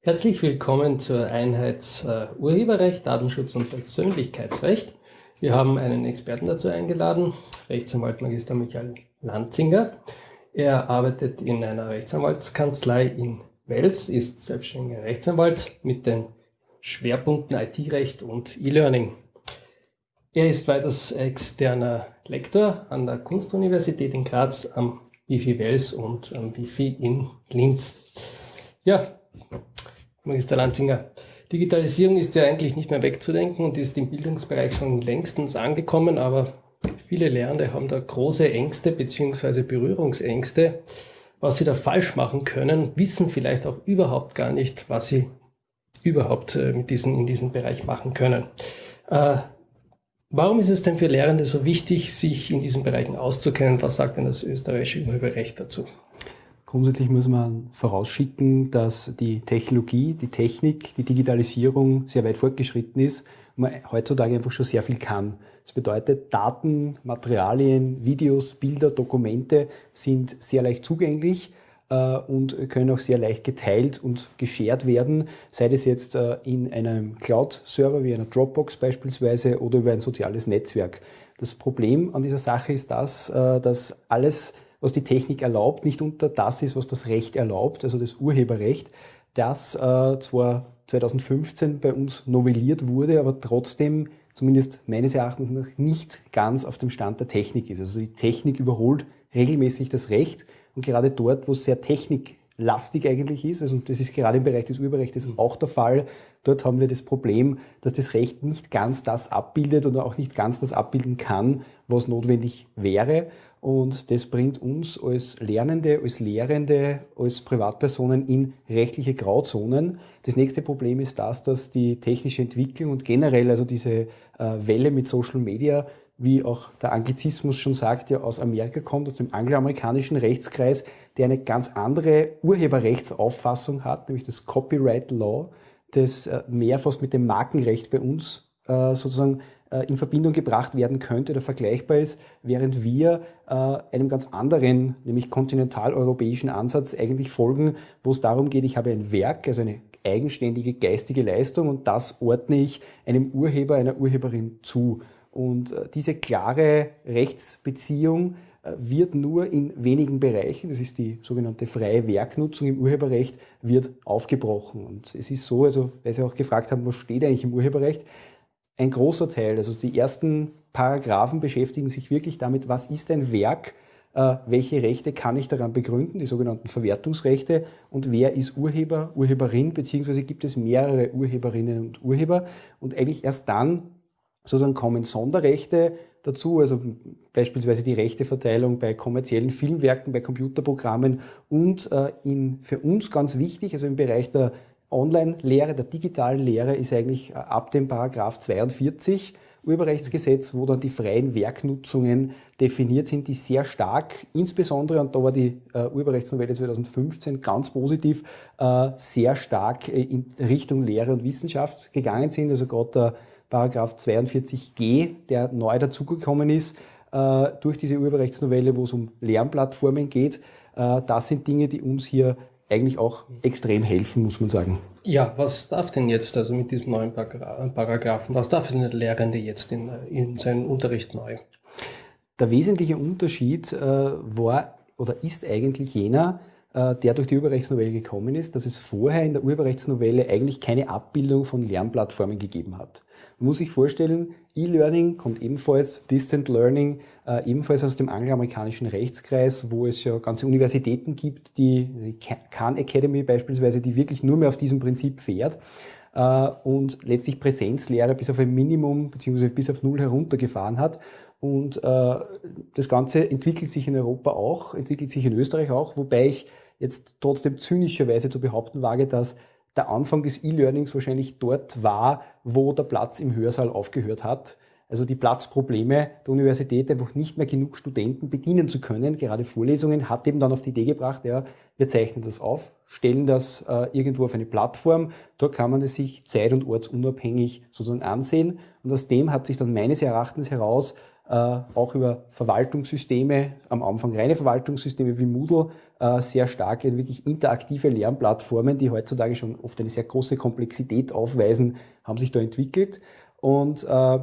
Herzlich willkommen zur Einheit äh, Urheberrecht, Datenschutz und Persönlichkeitsrecht. Wir haben einen Experten dazu eingeladen, Rechtsanwalt Magister Michael Lanzinger. Er arbeitet in einer Rechtsanwaltskanzlei in Wels, ist selbstständiger Rechtsanwalt mit den Schwerpunkten IT-Recht und E-Learning. Er ist weiters externer Lektor an der Kunstuniversität in Graz, am Wifi Wels und am Wifi in Linz. Ja, Magister Lanzinger. Digitalisierung ist ja eigentlich nicht mehr wegzudenken und ist im Bildungsbereich schon längstens angekommen, aber viele Lehrende haben da große Ängste bzw. Berührungsängste, was sie da falsch machen können, wissen vielleicht auch überhaupt gar nicht, was sie überhaupt äh, mit diesen, in diesem Bereich machen können. Äh, warum ist es denn für Lehrende so wichtig, sich in diesen Bereichen auszukennen? Was sagt denn das österreichische Urheberrecht dazu? Grundsätzlich muss man vorausschicken, dass die Technologie, die Technik, die Digitalisierung sehr weit fortgeschritten ist und man heutzutage einfach schon sehr viel kann. Das bedeutet, Daten, Materialien, Videos, Bilder, Dokumente sind sehr leicht zugänglich äh, und können auch sehr leicht geteilt und geshared werden, sei das jetzt äh, in einem Cloud-Server wie einer Dropbox beispielsweise oder über ein soziales Netzwerk. Das Problem an dieser Sache ist das, äh, dass alles was die Technik erlaubt, nicht unter das ist, was das Recht erlaubt, also das Urheberrecht, das äh, zwar 2015 bei uns novelliert wurde, aber trotzdem zumindest meines Erachtens noch nicht ganz auf dem Stand der Technik ist. Also die Technik überholt regelmäßig das Recht und gerade dort, wo es sehr techniklastig eigentlich ist, also das ist gerade im Bereich des Urheberrechts auch der Fall, dort haben wir das Problem, dass das Recht nicht ganz das abbildet oder auch nicht ganz das abbilden kann, was notwendig wäre. Und das bringt uns als Lernende, als Lehrende, als Privatpersonen in rechtliche Grauzonen. Das nächste Problem ist das, dass die technische Entwicklung und generell also diese äh, Welle mit Social Media, wie auch der Anglizismus schon sagt, ja aus Amerika kommt, aus dem angloamerikanischen Rechtskreis, der eine ganz andere Urheberrechtsauffassung hat, nämlich das Copyright Law, das äh, mehr fast mit dem Markenrecht bei uns äh, sozusagen in Verbindung gebracht werden könnte oder vergleichbar ist, während wir äh, einem ganz anderen, nämlich kontinentaleuropäischen Ansatz eigentlich folgen, wo es darum geht, ich habe ein Werk, also eine eigenständige geistige Leistung und das ordne ich einem Urheber, einer Urheberin zu. Und äh, diese klare Rechtsbeziehung wird nur in wenigen Bereichen, das ist die sogenannte freie Werknutzung im Urheberrecht, wird aufgebrochen. Und es ist so, also weil Sie auch gefragt haben, was steht eigentlich im Urheberrecht, ein großer Teil, also die ersten Paragraphen beschäftigen sich wirklich damit, was ist ein Werk, äh, welche Rechte kann ich daran begründen, die sogenannten Verwertungsrechte und wer ist Urheber, Urheberin, beziehungsweise gibt es mehrere Urheberinnen und Urheber. Und eigentlich erst dann sozusagen kommen Sonderrechte dazu, also beispielsweise die Rechteverteilung bei kommerziellen Filmwerken, bei Computerprogrammen und äh, in, für uns ganz wichtig, also im Bereich der Online-Lehre, der digitalen Lehre ist eigentlich äh, ab dem Paragraph 42 Urheberrechtsgesetz, wo dann die freien Werknutzungen definiert sind, die sehr stark, insbesondere, und da war die äh, Urheberrechtsnovelle 2015 ganz positiv, äh, sehr stark äh, in Richtung Lehre und Wissenschaft gegangen sind. Also gerade der Paragraph 42g, der neu dazugekommen ist, äh, durch diese Urheberrechtsnovelle, wo es um Lernplattformen geht, äh, das sind Dinge, die uns hier eigentlich auch extrem helfen, muss man sagen. Ja, was darf denn jetzt also mit diesem neuen Paragraphen, was darf denn der Lehrende jetzt in, in seinem Unterricht neu? Der wesentliche Unterschied äh, war oder ist eigentlich jener, äh, der durch die Urheberrechtsnovelle gekommen ist, dass es vorher in der Urheberrechtsnovelle eigentlich keine Abbildung von Lernplattformen gegeben hat. Man muss sich vorstellen, E-Learning kommt ebenfalls, Distant Learning äh, ebenfalls aus dem angloamerikanischen Rechtskreis, wo es ja ganze Universitäten gibt, die, Khan Academy beispielsweise, die wirklich nur mehr auf diesem Prinzip fährt äh, und letztlich Präsenzlehre bis auf ein Minimum bzw. bis auf Null heruntergefahren hat. Und äh, das Ganze entwickelt sich in Europa auch, entwickelt sich in Österreich auch, wobei ich jetzt trotzdem zynischerweise zu behaupten wage, dass der Anfang des E-Learnings wahrscheinlich dort war, wo der Platz im Hörsaal aufgehört hat. Also die Platzprobleme der Universität einfach nicht mehr genug Studenten bedienen zu können. Gerade Vorlesungen hat eben dann auf die Idee gebracht, ja, wir zeichnen das auf, stellen das äh, irgendwo auf eine Plattform. Dort kann man es sich zeit- und ortsunabhängig sozusagen ansehen. Und aus dem hat sich dann meines Erachtens heraus äh, auch über Verwaltungssysteme, am Anfang reine Verwaltungssysteme wie Moodle, äh, sehr starke, wirklich interaktive Lernplattformen, die heutzutage schon oft eine sehr große Komplexität aufweisen, haben sich da entwickelt. Und äh,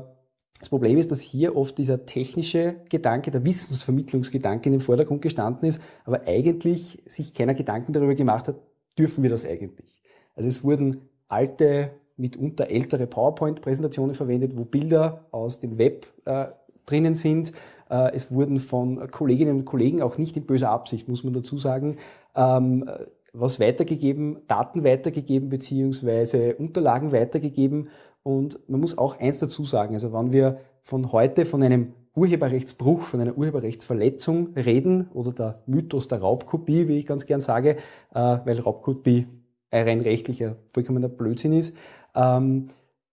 das Problem ist, dass hier oft dieser technische Gedanke, der Wissensvermittlungsgedanke in den Vordergrund gestanden ist, aber eigentlich sich keiner Gedanken darüber gemacht hat, dürfen wir das eigentlich? Also es wurden alte, mitunter ältere PowerPoint-Präsentationen verwendet, wo Bilder aus dem Web äh, drinnen sind. Äh, es wurden von Kolleginnen und Kollegen, auch nicht in böser Absicht, muss man dazu sagen, ähm, was weitergegeben, Daten weitergegeben beziehungsweise Unterlagen weitergegeben. Und man muss auch eins dazu sagen, also wenn wir von heute von einem Urheberrechtsbruch, von einer Urheberrechtsverletzung reden oder der Mythos der Raubkopie, wie ich ganz gern sage, äh, weil Raubkopie ein rein rechtlicher vollkommener Blödsinn ist, ähm,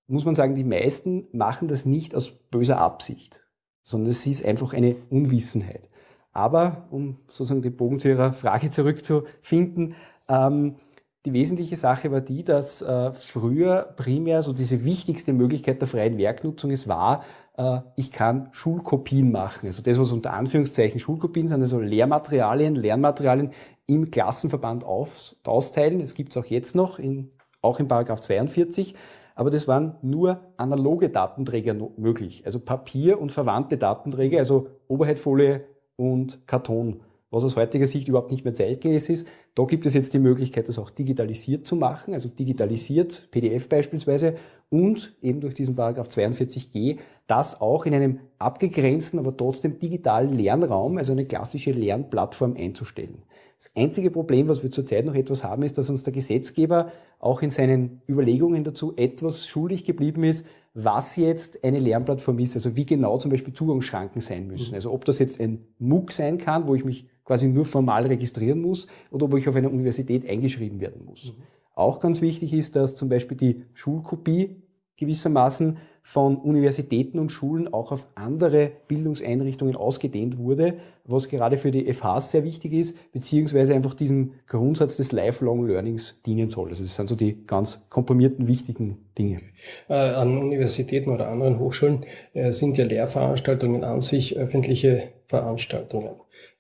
muss man sagen, die meisten machen das nicht aus böser Absicht sondern es ist einfach eine Unwissenheit. Aber, um sozusagen den Bogen zu Ihrer Frage zurückzufinden, ähm, die wesentliche Sache war die, dass äh, früher primär so diese wichtigste Möglichkeit der freien Werknutzung es war, äh, ich kann Schulkopien machen. Also das, was unter Anführungszeichen Schulkopien sind, also Lehrmaterialien, Lernmaterialien im Klassenverband aus, austeilen. Es gibt es auch jetzt noch, in, auch in Paragraph 42 aber das waren nur analoge Datenträger möglich, also Papier und verwandte Datenträger, also Oberheitfolie und Karton, was aus heutiger Sicht überhaupt nicht mehr zeitgemäß ist. Da gibt es jetzt die Möglichkeit, das auch digitalisiert zu machen, also digitalisiert, PDF beispielsweise, und eben durch diesen Paragraph 42g das auch in einem abgegrenzten, aber trotzdem digitalen Lernraum, also eine klassische Lernplattform einzustellen. Das einzige Problem, was wir zurzeit noch etwas haben, ist, dass uns der Gesetzgeber auch in seinen Überlegungen dazu etwas schuldig geblieben ist, was jetzt eine Lernplattform ist, also wie genau zum Beispiel Zugangsschranken sein müssen. Mhm. Also ob das jetzt ein MOOC sein kann, wo ich mich quasi nur formal registrieren muss oder ob ich auf einer Universität eingeschrieben werden muss. Mhm. Auch ganz wichtig ist, dass zum Beispiel die Schulkopie gewissermaßen von Universitäten und Schulen auch auf andere Bildungseinrichtungen ausgedehnt wurde, was gerade für die FHs sehr wichtig ist, beziehungsweise einfach diesem Grundsatz des Lifelong Learnings dienen soll. Also das sind so die ganz komprimierten, wichtigen Dinge. Äh, an Universitäten oder anderen Hochschulen äh, sind ja Lehrveranstaltungen an sich öffentliche Veranstaltungen.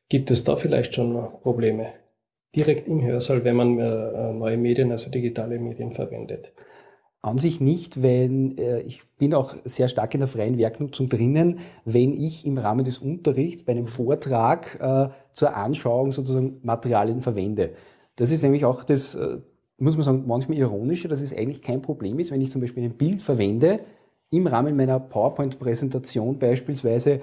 Gibt es da vielleicht schon Probleme? Direkt im Hörsaal, wenn man äh, neue Medien, also digitale Medien verwendet? An sich nicht, wenn äh, ich bin auch sehr stark in der freien Werknutzung drinnen, wenn ich im Rahmen des Unterrichts bei einem Vortrag äh, zur Anschauung sozusagen Materialien verwende. Das ist nämlich auch das, muss man sagen, manchmal ironische, dass es eigentlich kein Problem ist, wenn ich zum Beispiel ein Bild verwende, im Rahmen meiner PowerPoint-Präsentation beispielsweise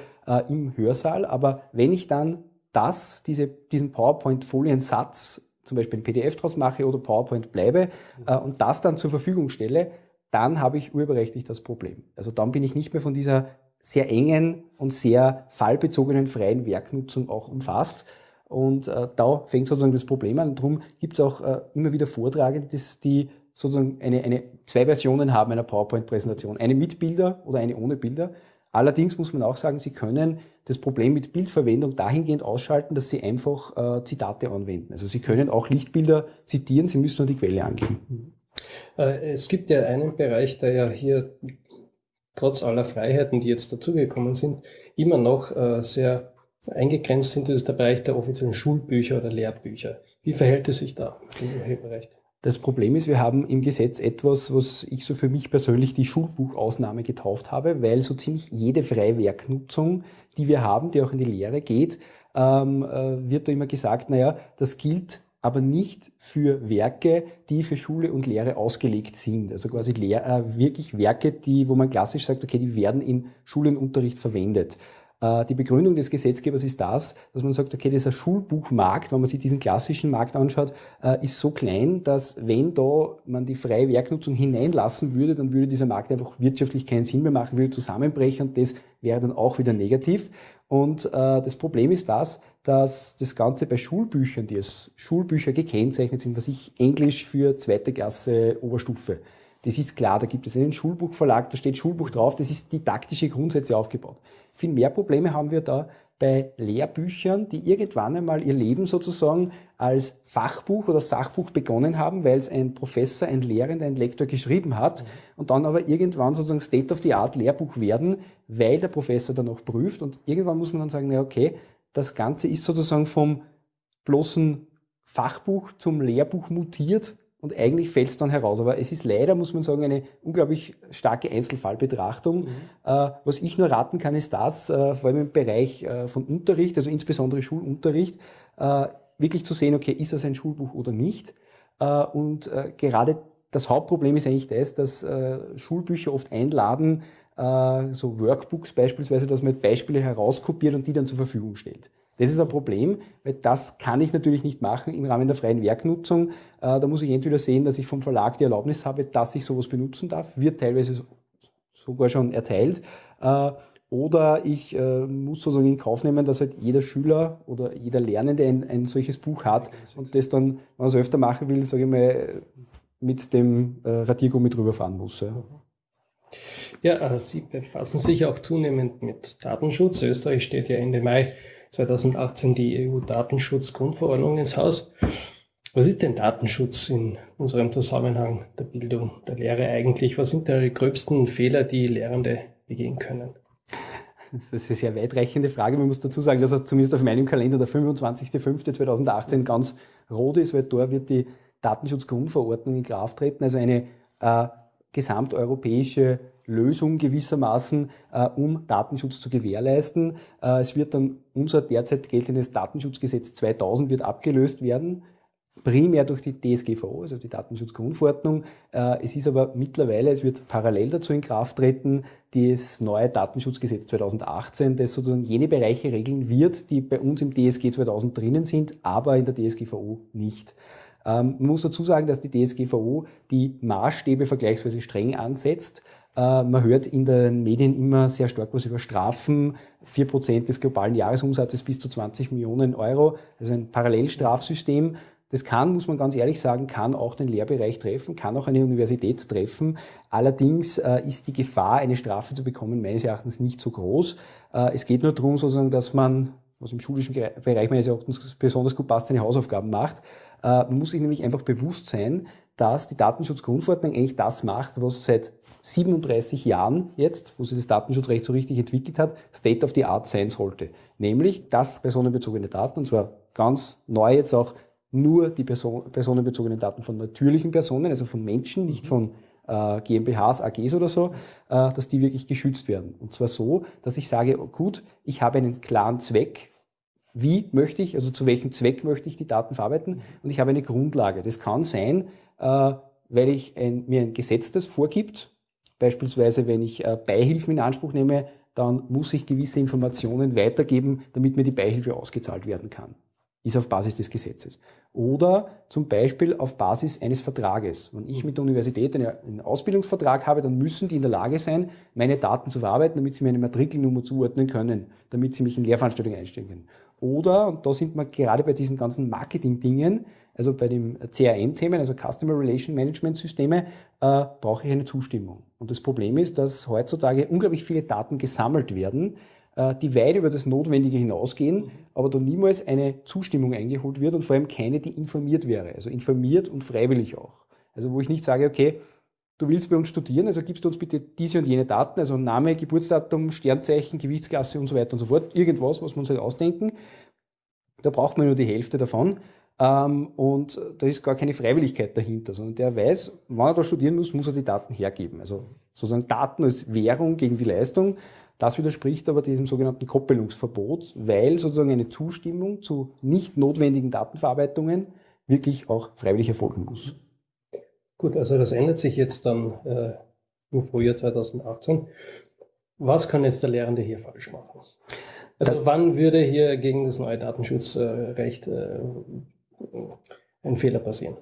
im Hörsaal, aber wenn ich dann das, diese, diesen PowerPoint-Foliensatz zum Beispiel ein PDF draus mache oder PowerPoint bleibe äh, und das dann zur Verfügung stelle, dann habe ich urheberrechtlich das Problem. Also dann bin ich nicht mehr von dieser sehr engen und sehr fallbezogenen freien Werknutzung auch umfasst. Und äh, da fängt sozusagen das Problem an. Darum gibt es auch äh, immer wieder Vortragende, die sozusagen eine, eine, zwei Versionen haben einer PowerPoint-Präsentation. Eine mit Bilder oder eine ohne Bilder. Allerdings muss man auch sagen, Sie können das Problem mit Bildverwendung dahingehend ausschalten, dass Sie einfach äh, Zitate anwenden. Also Sie können auch Lichtbilder zitieren, Sie müssen nur die Quelle angeben. Äh, es gibt ja einen Bereich, der ja hier trotz aller Freiheiten, die jetzt dazugekommen sind, immer noch äh, sehr eingegrenzt sind. Das ist der Bereich der offiziellen Schulbücher oder Lehrbücher. Wie verhält es sich da im Bereich? Das Problem ist, wir haben im Gesetz etwas, was ich so für mich persönlich die Schulbuchausnahme getauft habe, weil so ziemlich jede freie Werknutzung, die wir haben, die auch in die Lehre geht, ähm, äh, wird da immer gesagt, naja, das gilt aber nicht für Werke, die für Schule und Lehre ausgelegt sind. Also quasi Lehr äh, wirklich Werke, die, wo man klassisch sagt, okay, die werden in Schulenunterricht verwendet. Äh, die Begründung des Gesetzgebers ist das, dass man sagt, okay, dieser Schulbuchmarkt, wenn man sich diesen klassischen Markt anschaut, äh, ist so klein, dass wenn da man die freie Werknutzung hineinlassen würde, dann würde dieser Markt einfach wirtschaftlich keinen Sinn mehr machen, würde zusammenbrechen und das wäre dann auch wieder negativ. Und äh, das Problem ist das, dass das Ganze bei Schulbüchern, die als Schulbücher gekennzeichnet sind, was ich Englisch für zweite Klasse Oberstufe, das ist klar, da gibt es einen Schulbuchverlag, da steht Schulbuch drauf, das ist didaktische Grundsätze aufgebaut. Viel mehr Probleme haben wir da, bei Lehrbüchern, die irgendwann einmal ihr Leben sozusagen als Fachbuch oder Sachbuch begonnen haben, weil es ein Professor, ein Lehrender, ein Lektor geschrieben hat und dann aber irgendwann sozusagen State-of-the-Art Lehrbuch werden, weil der Professor dann auch prüft und irgendwann muss man dann sagen, na okay, das Ganze ist sozusagen vom bloßen Fachbuch zum Lehrbuch mutiert und eigentlich fällt es dann heraus. Aber es ist leider, muss man sagen, eine unglaublich starke Einzelfallbetrachtung. Mhm. Äh, was ich nur raten kann, ist das, äh, vor allem im Bereich äh, von Unterricht, also insbesondere Schulunterricht, äh, wirklich zu sehen, okay, ist das ein Schulbuch oder nicht? Äh, und äh, gerade das Hauptproblem ist eigentlich das, dass Schulbücher oft einladen, so Workbooks beispielsweise, dass man Beispiele herauskopiert und die dann zur Verfügung stellt. Das ist ein Problem, weil das kann ich natürlich nicht machen im Rahmen der freien Werknutzung. Äh, da muss ich entweder sehen, dass ich vom Verlag die Erlaubnis habe, dass ich sowas benutzen darf, wird teilweise sogar schon erteilt. Äh, oder ich äh, muss sozusagen in Kauf nehmen, dass halt jeder Schüler oder jeder Lernende ein, ein solches Buch hat und das dann, wenn man es öfter machen will, sage ich mal, mit dem Radiergummi drüber fahren muss. Ja. Ja, Sie befassen sich auch zunehmend mit Datenschutz. Österreich steht ja Ende Mai 2018 die EU-Datenschutzgrundverordnung ins Haus. Was ist denn Datenschutz in unserem Zusammenhang der Bildung, der Lehre eigentlich? Was sind da die gröbsten Fehler, die Lehrende begehen können? Das ist eine sehr weitreichende Frage. Man muss dazu sagen, dass er zumindest auf meinem Kalender der 25.05.2018 ganz rot ist, weil dort wird die Datenschutzgrundverordnung in Kraft treten, also eine äh, gesamteuropäische Lösung gewissermaßen, äh, um Datenschutz zu gewährleisten. Äh, es wird dann unser derzeit geltendes Datenschutzgesetz 2000 wird abgelöst werden, primär durch die DSGVO, also die Datenschutzgrundverordnung. Äh, es ist aber mittlerweile, es wird parallel dazu in Kraft treten, das neue Datenschutzgesetz 2018, das sozusagen jene Bereiche regeln wird, die bei uns im DSG 2000 drinnen sind, aber in der DSGVO nicht. Ähm, man muss dazu sagen, dass die DSGVO die Maßstäbe vergleichsweise streng ansetzt. Äh, man hört in den Medien immer sehr stark was über Strafen, 4% des globalen Jahresumsatzes bis zu 20 Millionen Euro, also ein Parallelstrafsystem. Das kann, muss man ganz ehrlich sagen, kann auch den Lehrbereich treffen, kann auch eine Universität treffen. Allerdings äh, ist die Gefahr, eine Strafe zu bekommen, meines Erachtens nicht so groß. Äh, es geht nur darum, sozusagen, dass man, was im schulischen Bereich meines Erachtens besonders gut passt, seine Hausaufgaben macht. man muss sich nämlich einfach bewusst sein, dass die Datenschutzgrundverordnung eigentlich das macht, was seit 37 Jahren jetzt, wo sich das Datenschutzrecht so richtig entwickelt hat, State of the Art sein sollte. Nämlich, dass personenbezogene Daten, und zwar ganz neu jetzt auch nur die Person, personenbezogenen Daten von natürlichen Personen, also von Menschen, nicht von äh, GmbHs, AGs oder so, äh, dass die wirklich geschützt werden. Und zwar so, dass ich sage, oh gut, ich habe einen klaren Zweck, wie möchte ich, also zu welchem Zweck möchte ich die Daten verarbeiten und ich habe eine Grundlage. Das kann sein, äh, weil ich ein, mir ein Gesetz das vorgibt, Beispielsweise, wenn ich äh, Beihilfen in Anspruch nehme, dann muss ich gewisse Informationen weitergeben, damit mir die Beihilfe ausgezahlt werden kann. Ist auf Basis des Gesetzes. Oder zum Beispiel auf Basis eines Vertrages. Wenn ich mit der Universität einen Ausbildungsvertrag habe, dann müssen die in der Lage sein, meine Daten zu verarbeiten, damit sie mir eine Matrikelnummer zuordnen können, damit sie mich in Lehrveranstaltungen einstellen können. Oder, und da sind wir gerade bei diesen ganzen Marketing-Dingen, also bei den CRM-Themen, also Customer Relation Management Systeme, äh, brauche ich eine Zustimmung. Und das Problem ist, dass heutzutage unglaublich viele Daten gesammelt werden, äh, die weit über das Notwendige hinausgehen, aber da niemals eine Zustimmung eingeholt wird und vor allem keine, die informiert wäre. Also informiert und freiwillig auch. Also wo ich nicht sage, okay, du willst bei uns studieren, also gibst du uns bitte diese und jene Daten, also Name, Geburtsdatum, Sternzeichen, Gewichtsklasse und so weiter und so fort, irgendwas, was wir uns halt ausdenken. Da braucht man nur die Hälfte davon. Ähm, und da ist gar keine Freiwilligkeit dahinter, sondern der weiß, wann er da studieren muss, muss er die Daten hergeben. Also sozusagen Daten als Währung gegen die Leistung. Das widerspricht aber diesem sogenannten Koppelungsverbot, weil sozusagen eine Zustimmung zu nicht notwendigen Datenverarbeitungen wirklich auch freiwillig erfolgen muss. Gut, also das ändert sich jetzt dann äh, im Frühjahr 2018. Was kann jetzt der Lehrende hier falsch machen? Also wann würde hier gegen das neue Datenschutzrecht äh, ein Fehler passieren.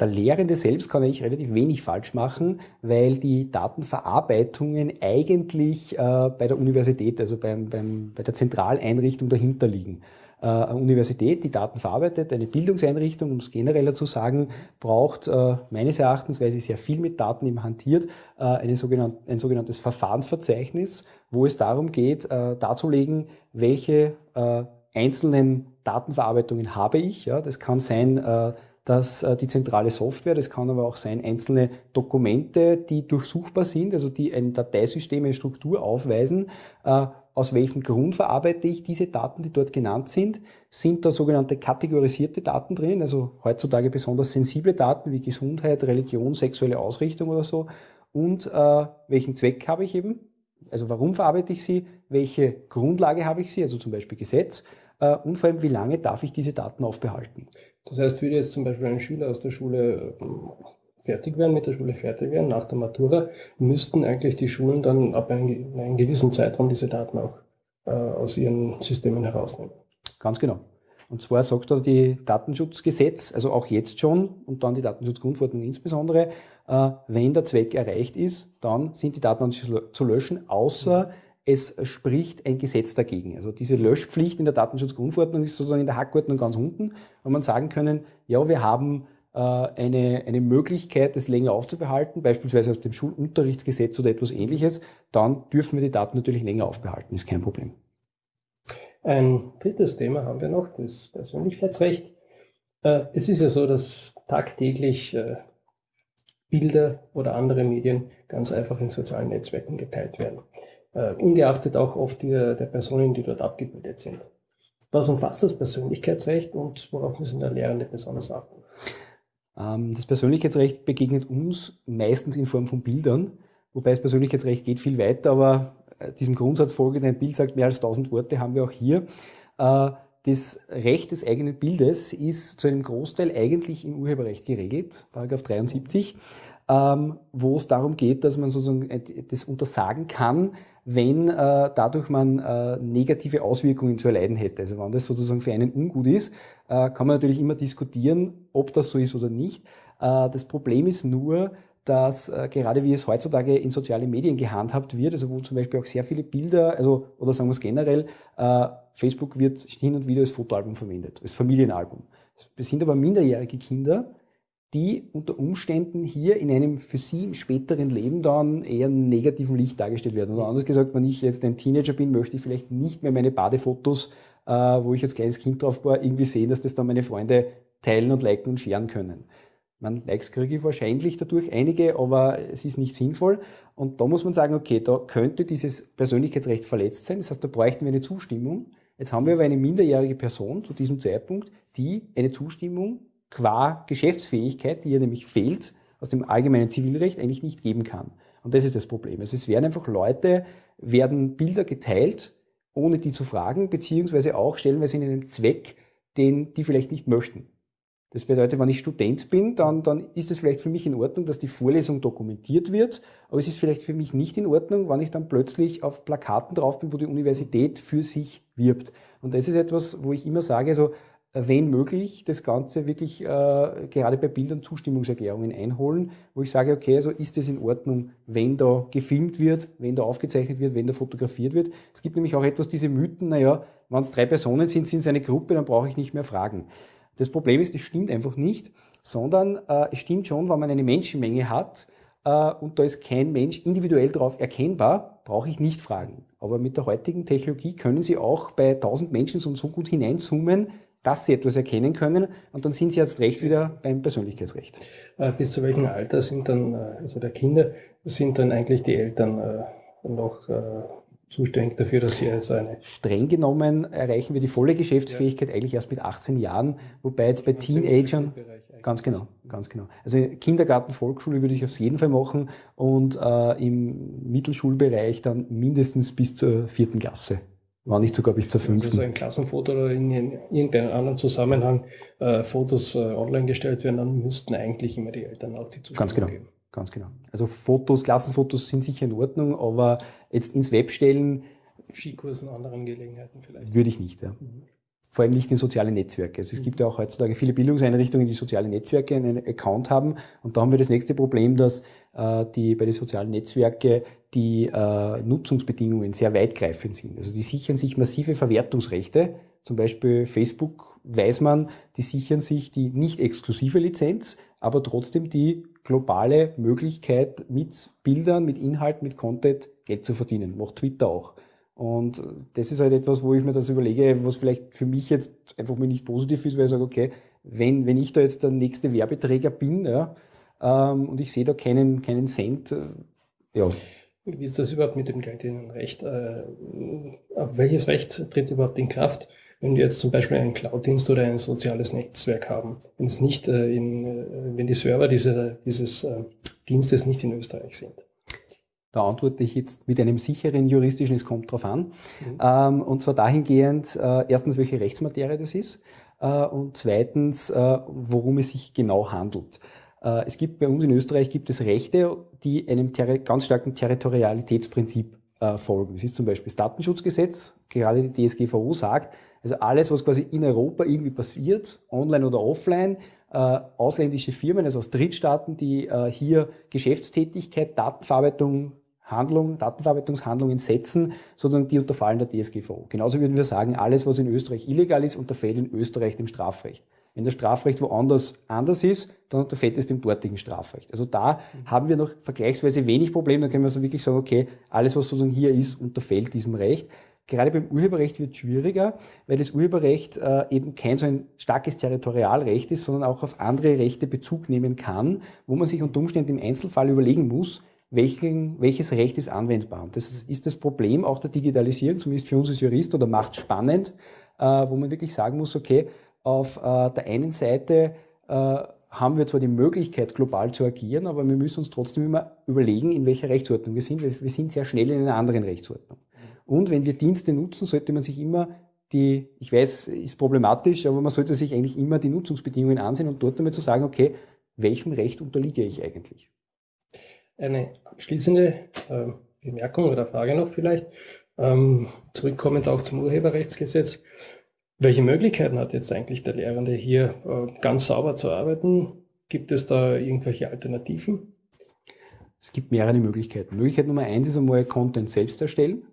Der Lehrende selbst kann eigentlich relativ wenig falsch machen, weil die Datenverarbeitungen eigentlich äh, bei der Universität, also beim, beim, bei der Zentraleinrichtung dahinter liegen. Äh, eine Universität, die Daten verarbeitet, eine Bildungseinrichtung, um es genereller zu sagen, braucht äh, meines Erachtens, weil sie sehr viel mit Daten eben hantiert, äh, eine sogenannte, ein sogenanntes Verfahrensverzeichnis, wo es darum geht, äh, darzulegen, welche äh, einzelnen Datenverarbeitungen habe ich. Ja, das kann sein, äh, dass äh, die zentrale Software, das kann aber auch sein, einzelne Dokumente, die durchsuchbar sind, also die ein Dateisystem, eine Struktur aufweisen, äh, aus welchem Grund verarbeite ich diese Daten, die dort genannt sind. Sind da sogenannte kategorisierte Daten drin, also heutzutage besonders sensible Daten wie Gesundheit, Religion, sexuelle Ausrichtung oder so. Und äh, welchen Zweck habe ich eben? Also warum verarbeite ich sie? Welche Grundlage habe ich sie? Also zum Beispiel Gesetz. Äh, und vor allem, wie lange darf ich diese Daten aufbehalten? Das heißt, würde jetzt zum Beispiel ein Schüler aus der Schule ähm, fertig werden, mit der Schule fertig werden, nach der Matura, müssten eigentlich die Schulen dann ab einem, einem gewissen Zeitraum diese Daten auch äh, aus ihren Systemen herausnehmen. Ganz genau. Und zwar sagt da die Datenschutzgesetz, also auch jetzt schon und dann die Datenschutzgrundverordnung insbesondere, äh, wenn der Zweck erreicht ist, dann sind die Daten zu löschen, außer es spricht ein Gesetz dagegen. Also diese Löschpflicht in der Datenschutzgrundverordnung ist sozusagen in der Hackordnung ganz unten, wo man sagen können, ja, wir haben äh, eine, eine Möglichkeit, das länger aufzubehalten, beispielsweise aus dem Schulunterrichtsgesetz oder etwas ähnliches, dann dürfen wir die Daten natürlich länger aufbehalten, ist kein Problem. Ein drittes Thema haben wir noch, das Persönlichkeitsrecht. Äh, es ist ja so, dass tagtäglich äh, Bilder oder andere Medien ganz einfach in sozialen Netzwerken geteilt werden äh, ungeachtet auch oft der, der Personen, die dort abgebildet sind. Was umfasst das Persönlichkeitsrecht und worauf müssen der Lehrende besonders achten? Ähm, das Persönlichkeitsrecht begegnet uns meistens in Form von Bildern, wobei das Persönlichkeitsrecht geht viel weiter, aber äh, diesem Grundsatz folgend, ein Bild sagt mehr als tausend Worte, haben wir auch hier. Äh, das Recht des eigenen Bildes ist zu einem Großteil eigentlich im Urheberrecht geregelt, Paragraph 73, ähm, wo es darum geht, dass man sozusagen das untersagen kann, wenn äh, dadurch man äh, negative Auswirkungen zu erleiden hätte. Also wenn das sozusagen für einen ungut ist, äh, kann man natürlich immer diskutieren, ob das so ist oder nicht. Äh, das Problem ist nur, dass äh, gerade wie es heutzutage in sozialen Medien gehandhabt wird, also wo zum Beispiel auch sehr viele Bilder, also oder sagen wir es generell, äh, Facebook wird hin und wieder als Fotoalbum verwendet, als Familienalbum. Es sind aber minderjährige Kinder, die unter Umständen hier in einem für sie im späteren Leben dann eher negativen Licht dargestellt werden. Oder anders gesagt, wenn ich jetzt ein Teenager bin, möchte ich vielleicht nicht mehr meine Badefotos, äh, wo ich als kleines Kind drauf war, irgendwie sehen, dass das dann meine Freunde teilen und liken und scheren können. Man Likes kriege ich wahrscheinlich dadurch einige, aber es ist nicht sinnvoll. Und da muss man sagen, okay, da könnte dieses Persönlichkeitsrecht verletzt sein. Das heißt, da bräuchten wir eine Zustimmung. Jetzt haben wir aber eine minderjährige Person zu diesem Zeitpunkt, die eine Zustimmung qua Geschäftsfähigkeit, die ja nämlich fehlt, aus dem allgemeinen Zivilrecht eigentlich nicht geben kann. Und das ist das Problem. Also es werden einfach Leute, werden Bilder geteilt, ohne die zu fragen, beziehungsweise auch stellenweise in einem Zweck, den die vielleicht nicht möchten. Das bedeutet, wenn ich Student bin, dann, dann ist es vielleicht für mich in Ordnung, dass die Vorlesung dokumentiert wird, aber es ist vielleicht für mich nicht in Ordnung, wenn ich dann plötzlich auf Plakaten drauf bin, wo die Universität für sich wirbt. Und das ist etwas, wo ich immer sage, also wenn möglich, das Ganze wirklich äh, gerade bei Bildern Zustimmungserklärungen einholen, wo ich sage, okay, also ist es in Ordnung, wenn da gefilmt wird, wenn da aufgezeichnet wird, wenn da fotografiert wird. Es gibt nämlich auch etwas diese Mythen, naja, wenn es drei Personen sind, sind es eine Gruppe, dann brauche ich nicht mehr fragen. Das Problem ist, das stimmt einfach nicht, sondern äh, es stimmt schon, wenn man eine Menschenmenge hat äh, und da ist kein Mensch individuell darauf erkennbar, brauche ich nicht fragen. Aber mit der heutigen Technologie können Sie auch bei 1000 Menschen so, so gut hineinzoomen, dass sie etwas erkennen können und dann sind sie jetzt recht wieder beim Persönlichkeitsrecht. Äh, bis zu welchem Alter sind dann, äh, also der Kinder, sind dann eigentlich die Eltern äh, noch zuständig dafür, dass sie jetzt eine... Streng genommen erreichen wir die volle Geschäftsfähigkeit ja. eigentlich erst mit 18 Jahren, wobei jetzt bei Teenagern... Ganz genau, ganz genau. Also Kindergarten, Volksschule würde ich auf jeden Fall machen und äh, im Mittelschulbereich dann mindestens bis zur vierten Klasse war nicht sogar bis zur fünften. Also so ein Klassenfoto oder in irgendeinem anderen Zusammenhang äh, Fotos äh, online gestellt werden, dann müssten eigentlich immer die Eltern auch die Zustimmung Ganz genau. geben. Ganz genau. Also Fotos, Klassenfotos sind sicher in Ordnung, aber jetzt ins Web stellen. Skikursen, anderen Gelegenheiten vielleicht. Würde ich nicht, ja. Mhm. Vor allem nicht in soziale Netzwerke. Also es gibt ja auch heutzutage viele Bildungseinrichtungen, die soziale Netzwerke einen Account haben. Und da haben wir das nächste Problem, dass äh, die bei den sozialen Netzwerken die äh, Nutzungsbedingungen sehr weitgreifend sind. Also die sichern sich massive Verwertungsrechte. Zum Beispiel Facebook weiß man, die sichern sich die nicht exklusive Lizenz, aber trotzdem die globale Möglichkeit, mit Bildern, mit Inhalt, mit Content Geld zu verdienen. Macht Twitter auch. Und das ist halt etwas, wo ich mir das überlege, was vielleicht für mich jetzt einfach mir nicht positiv ist, weil ich sage, okay, wenn, wenn ich da jetzt der nächste Werbeträger bin ja, ähm, und ich sehe da keinen, keinen Cent, äh, ja. Wie ist das überhaupt mit dem geltenden Recht? Äh, welches Recht tritt überhaupt in Kraft, wenn wir jetzt zum Beispiel einen Cloud-Dienst oder ein soziales Netzwerk haben? Wenn es nicht äh, in, äh, wenn die Server diese, dieses äh, Dienstes nicht in Österreich sind? Da antworte ich jetzt mit einem sicheren juristischen, es kommt drauf an. Mhm. Ähm, und zwar dahingehend, äh, erstens, welche Rechtsmaterie das ist äh, und zweitens, äh, worum es sich genau handelt. Äh, es gibt bei uns in Österreich gibt es Rechte, die einem ganz starken Territorialitätsprinzip äh, folgen. Das ist zum Beispiel das Datenschutzgesetz, gerade die DSGVO sagt, also alles, was quasi in Europa irgendwie passiert, online oder offline, äh, ausländische Firmen, also aus Drittstaaten, die äh, hier Geschäftstätigkeit, Datenverarbeitung, Handlung, Datenverarbeitungshandlungen setzen, sondern die unterfallen der DSGVO. Genauso würden wir sagen, alles, was in Österreich illegal ist, unterfällt in Österreich dem Strafrecht. Wenn das Strafrecht woanders anders ist, dann unterfällt es dem dortigen Strafrecht. Also da haben wir noch vergleichsweise wenig Probleme. Da können wir so wirklich sagen, okay, alles, was sozusagen hier ist, unterfällt diesem Recht. Gerade beim Urheberrecht wird es schwieriger, weil das Urheberrecht äh, eben kein so ein starkes Territorialrecht ist, sondern auch auf andere Rechte Bezug nehmen kann, wo man sich unter Umständen im Einzelfall überlegen muss, welchen, welches Recht ist anwendbar. Und das ist das Problem auch der Digitalisierung, zumindest für uns als Jurist, oder macht spannend, äh, wo man wirklich sagen muss, okay, auf äh, der einen Seite äh, haben wir zwar die Möglichkeit, global zu agieren, aber wir müssen uns trotzdem immer überlegen, in welcher Rechtsordnung wir sind. Wir sind sehr schnell in einer anderen Rechtsordnung. Und wenn wir Dienste nutzen, sollte man sich immer die, ich weiß, ist problematisch, aber man sollte sich eigentlich immer die Nutzungsbedingungen ansehen und dort einmal zu sagen, okay, welchem Recht unterliege ich eigentlich? Eine abschließende äh, Bemerkung oder Frage noch vielleicht, ähm, zurückkommend auch zum Urheberrechtsgesetz. Welche Möglichkeiten hat jetzt eigentlich der Lehrende hier äh, ganz sauber zu arbeiten? Gibt es da irgendwelche Alternativen? Es gibt mehrere Möglichkeiten. Möglichkeit Nummer eins ist einmal Content selbst erstellen.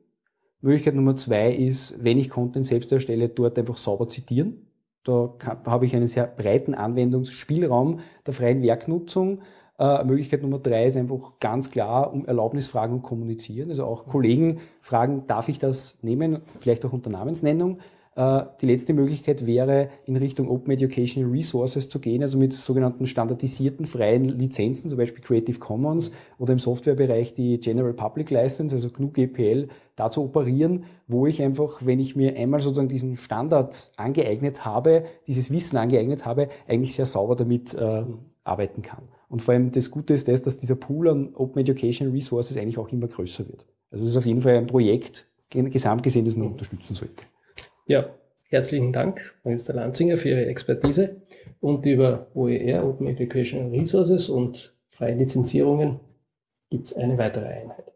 Möglichkeit Nummer zwei ist, wenn ich Content selbst erstelle, dort einfach sauber zitieren. Da habe ich einen sehr breiten Anwendungsspielraum der freien Werknutzung. Äh, Möglichkeit Nummer drei ist einfach ganz klar um Erlaubnisfragen und kommunizieren. Also auch Kollegen fragen, darf ich das nehmen? Vielleicht auch unter Namensnennung. Äh, die letzte Möglichkeit wäre, in Richtung Open Educational Resources zu gehen, also mit sogenannten standardisierten freien Lizenzen, zum Beispiel Creative Commons oder im Softwarebereich die General Public License, also GNU GPL, da zu operieren, wo ich einfach, wenn ich mir einmal sozusagen diesen Standard angeeignet habe, dieses Wissen angeeignet habe, eigentlich sehr sauber damit äh, arbeiten kann. Und vor allem das Gute ist das, dass dieser Pool an Open Educational Resources eigentlich auch immer größer wird. Also das ist auf jeden Fall ein Projekt, gesamt gesehen, das man unterstützen sollte. Ja, herzlichen Dank, Minister Lanzinger, für Ihre Expertise und über OER, Open Educational Resources und freie Lizenzierungen gibt es eine weitere Einheit.